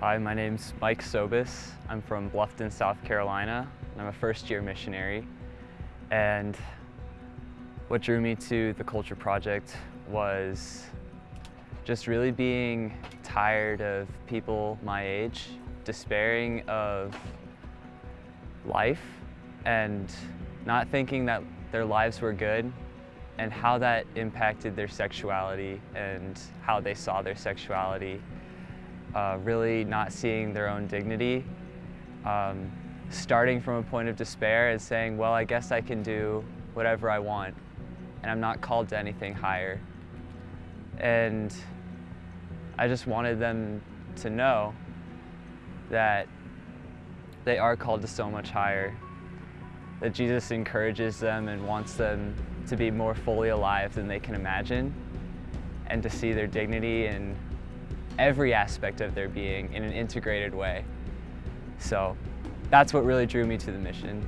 Hi, my name's Mike Sobis. I'm from Bluffton, South Carolina, I'm a first year missionary. And what drew me to the Culture Project was just really being tired of people my age, despairing of life, and not thinking that their lives were good, and how that impacted their sexuality and how they saw their sexuality uh, really not seeing their own dignity, um, starting from a point of despair and saying, well, I guess I can do whatever I want, and I'm not called to anything higher. And I just wanted them to know that they are called to so much higher, that Jesus encourages them and wants them to be more fully alive than they can imagine, and to see their dignity and every aspect of their being in an integrated way. So that's what really drew me to the mission.